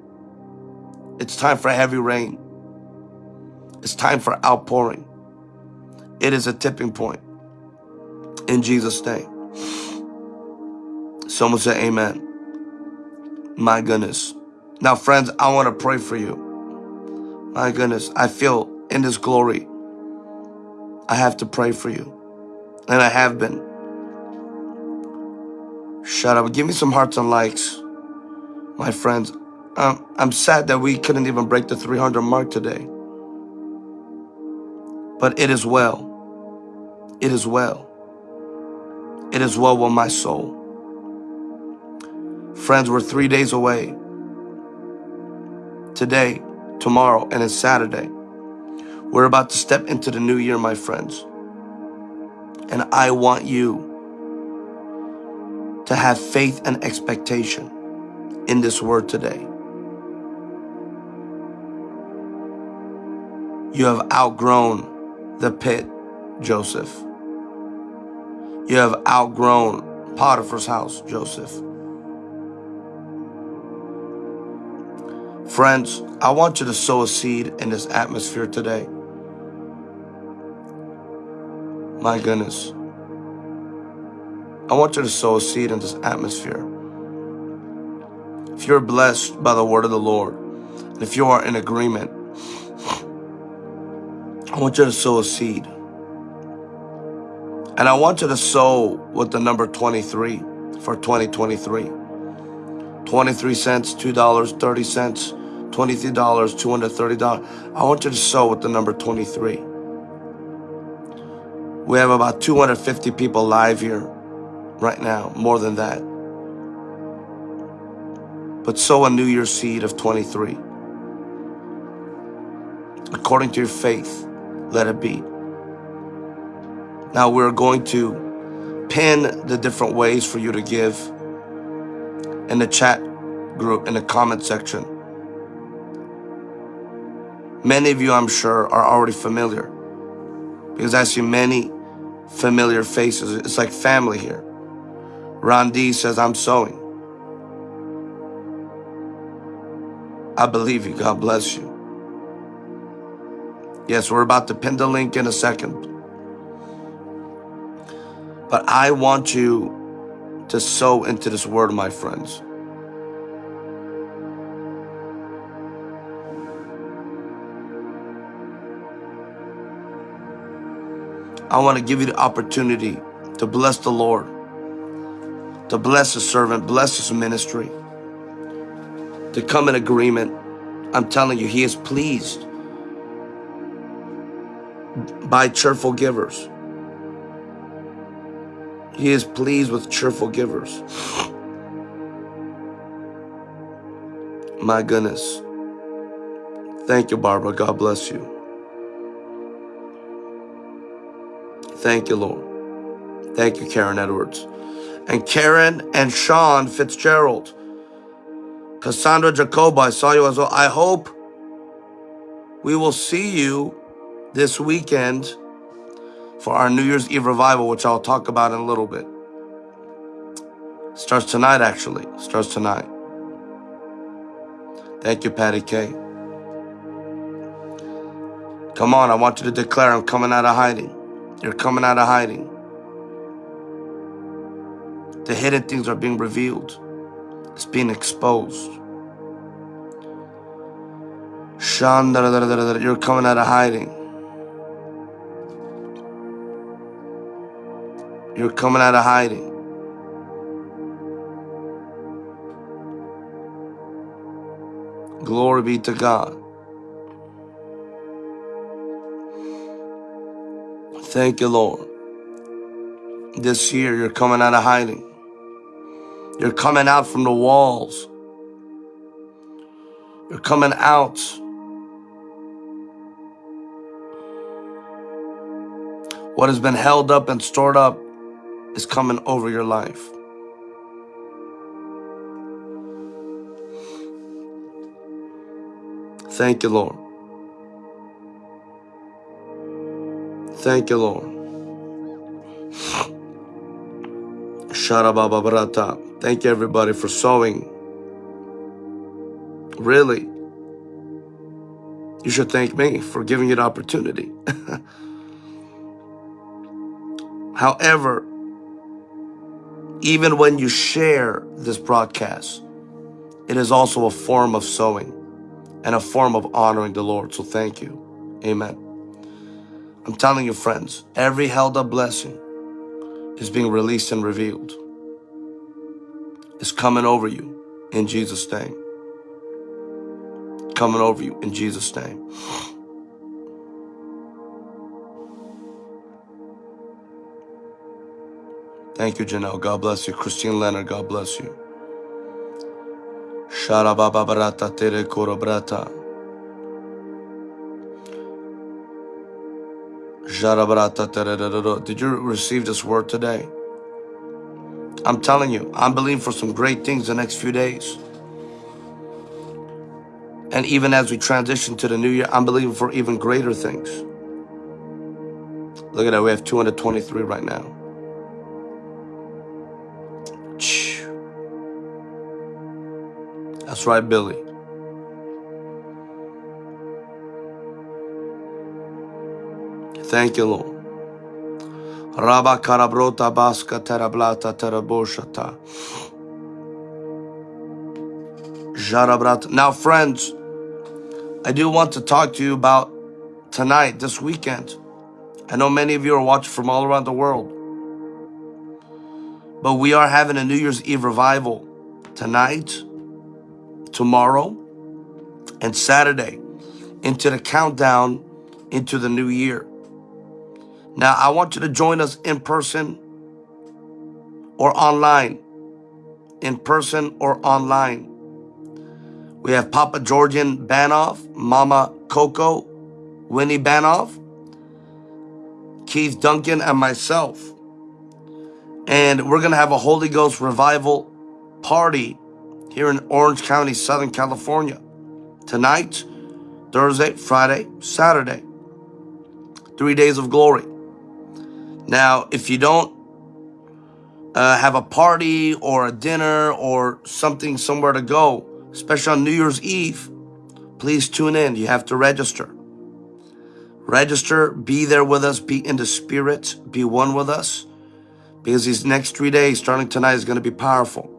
It's time for heavy rain. It's time for outpouring. It is a tipping point. In Jesus' name. Someone say amen. My goodness. Now, friends, I want to pray for you. My goodness, I feel in this glory. I have to pray for you. And I have been. Shut up. Give me some hearts and likes, my friends. Um, I'm sad that we couldn't even break the 300 mark today. But it is well. It is well. It is well with my soul. Friends, we're three days away. Today, tomorrow, and it's Saturday. We're about to step into the new year, my friends. And I want you to have faith and expectation in this word today. You have outgrown the pit, Joseph. You have outgrown Potiphar's house, Joseph. Friends, I want you to sow a seed in this atmosphere today. My goodness. I want you to sow a seed in this atmosphere. If you're blessed by the word of the Lord, and if you are in agreement, I want you to sow a seed. And I want you to sow with the number 23 for 2023. 23 cents, $2, 30 cents, $23, $230. I want you to sow with the number 23. We have about 250 people live here right now, more than that. But sow a New Year's seed of 23. According to your faith, let it be. Now we're going to pin the different ways for you to give in the chat group, in the comment section. Many of you, I'm sure, are already familiar because I see many familiar faces. It's like family here. Ron D says, I'm sowing. I believe you. God bless you. Yes, we're about to pin the link in a second. But I want you to sow into this word, my friends. I want to give you the opportunity to bless the Lord, to bless His servant, bless His ministry, to come in agreement. I'm telling you, He is pleased by cheerful givers. He is pleased with cheerful givers. My goodness. Thank you, Barbara. God bless you. Thank you, Lord. Thank you, Karen Edwards. And Karen and Sean Fitzgerald. Cassandra Jacoba, I saw you as well. I hope we will see you this weekend for our New Year's Eve revival, which I'll talk about in a little bit. Starts tonight, actually. Starts tonight. Thank you, Patty K. Come on, I want you to declare I'm coming out of hiding. You're coming out of hiding. The hidden things are being revealed. It's being exposed. You're coming out of hiding. You're coming out of hiding. Glory be to God. Thank you, Lord. This year, you're coming out of hiding. You're coming out from the walls. You're coming out. What has been held up and stored up is coming over your life. Thank you, Lord. Thank you, Lord. Sharabababrata. Thank you, everybody, for sowing. Really, you should thank me for giving you the opportunity. However, even when you share this broadcast, it is also a form of sowing and a form of honoring the Lord. So thank you. Amen. I'm telling you, friends, every held up blessing is being released and revealed. It's coming over you in Jesus' name. Coming over you in Jesus' name. Thank you, Janelle. God bless you. Christine Leonard, God bless you. Sharabababarata tere korobrata. Did you receive this word today? I'm telling you, I'm believing for some great things the next few days. And even as we transition to the new year, I'm believing for even greater things. Look at that, we have 223 right now. That's right, Billy. Thank you, Lord. Rabba karabrota baska terablata teraboshata. Jarabrat. Now, friends, I do want to talk to you about tonight, this weekend. I know many of you are watching from all around the world. But we are having a New Year's Eve revival tonight, tomorrow, and Saturday into the countdown into the new year. Now, I want you to join us in person or online. In person or online. We have Papa Georgian Banov, Mama Coco, Winnie Banov, Keith Duncan, and myself. And we're going to have a Holy Ghost revival party here in Orange County, Southern California. Tonight, Thursday, Friday, Saturday. Three days of glory. Now, if you don't uh, have a party or a dinner or something somewhere to go, especially on New Year's Eve, please tune in. You have to register. Register, be there with us, be in the spirit, be one with us. Because these next three days, starting tonight, is going to be powerful.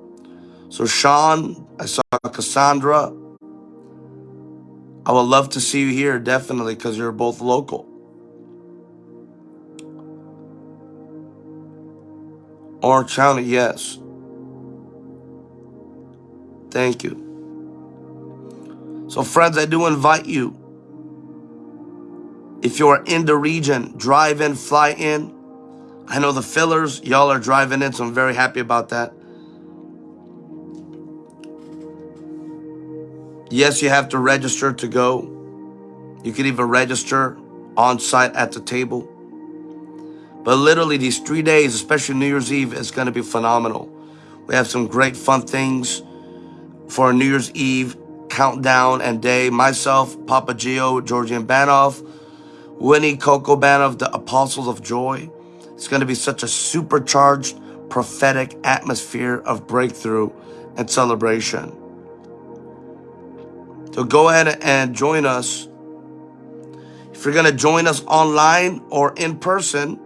So Sean, I saw Cassandra. I would love to see you here, definitely, because you're both local. Orange County, yes. Thank you. So, friends, I do invite you. If you are in the region, drive in, fly in. I know the fillers, y'all are driving in, so I'm very happy about that. Yes, you have to register to go. You can even register on site at the table. But literally these three days, especially New Year's Eve, is going to be phenomenal. We have some great fun things for New Year's Eve countdown and day. Myself, Papa Gio, Georgian Banov, Winnie Coco Banov, the Apostles of Joy. It's going to be such a supercharged prophetic atmosphere of breakthrough and celebration. So go ahead and join us. If you're going to join us online or in person,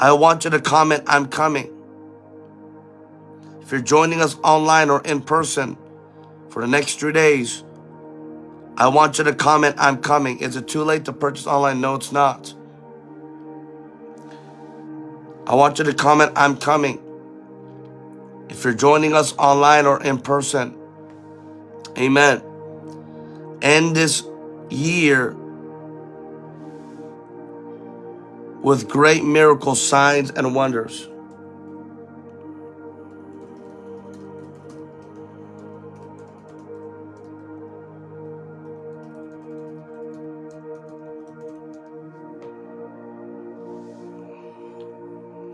I want you to comment, I'm coming. If you're joining us online or in person for the next three days, I want you to comment, I'm coming. Is it too late to purchase online? No, it's not. I want you to comment, I'm coming. If you're joining us online or in person, amen. End this year with great miracles, signs, and wonders.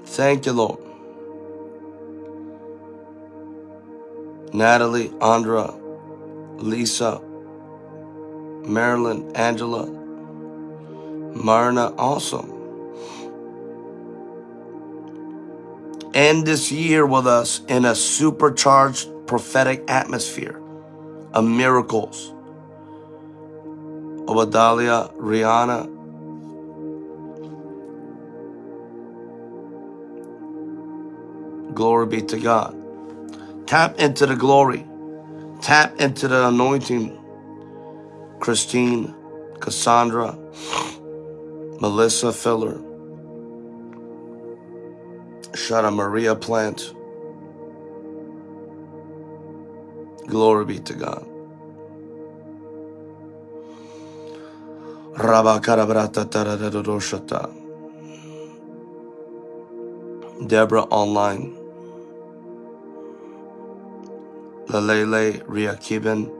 Thank you, Lord. Natalie, Andra, Lisa, Marilyn, Angela, Marna, awesome. End this year with us in a supercharged prophetic atmosphere of miracles. Obadalia, Rihanna, glory be to God. Tap into the glory. Tap into the anointing. Christine, Cassandra, Melissa Filler, Shana Maria Plant. Glory be to God. Deborah Online. Lalele Riakiban,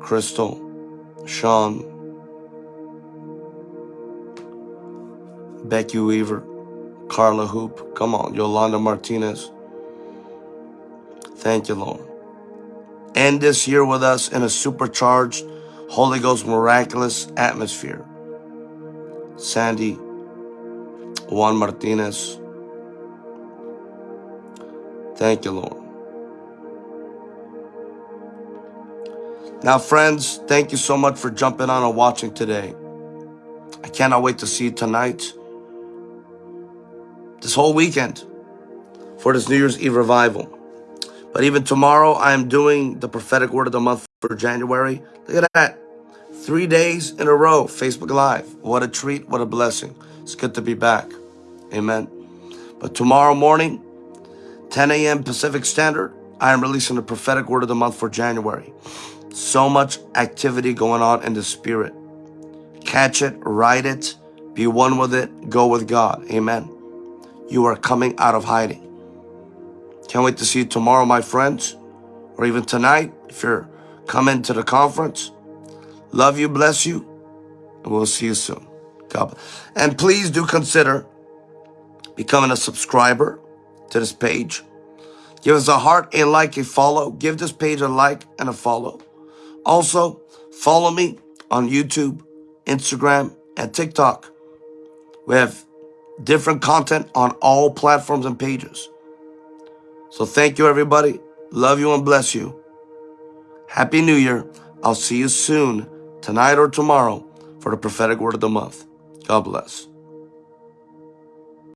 Crystal, Sean, Becky Weaver, Carla Hoop, come on, Yolanda Martinez. Thank you, Lord. End this year with us in a supercharged, Holy Ghost miraculous atmosphere. Sandy, Juan Martinez, Thank you, Lord. Now, friends, thank you so much for jumping on and watching today. I cannot wait to see you tonight, this whole weekend, for this New Year's Eve revival. But even tomorrow, I am doing the prophetic word of the month for January. Look at that. Three days in a row, Facebook Live. What a treat, what a blessing. It's good to be back. Amen. But tomorrow morning, 10 a.m. Pacific Standard, I am releasing the prophetic word of the month for January. So much activity going on in the spirit. Catch it, write it, be one with it, go with God. Amen. You are coming out of hiding. Can't wait to see you tomorrow, my friends, or even tonight if you're coming to the conference. Love you, bless you, and we'll see you soon. God. bless. And please do consider becoming a subscriber to this page. Give us a heart, a like, a follow. Give this page a like and a follow. Also, follow me on YouTube, Instagram, and TikTok. We have different content on all platforms and pages. So thank you, everybody. Love you and bless you. Happy New Year. I'll see you soon, tonight or tomorrow, for the prophetic word of the month. God bless.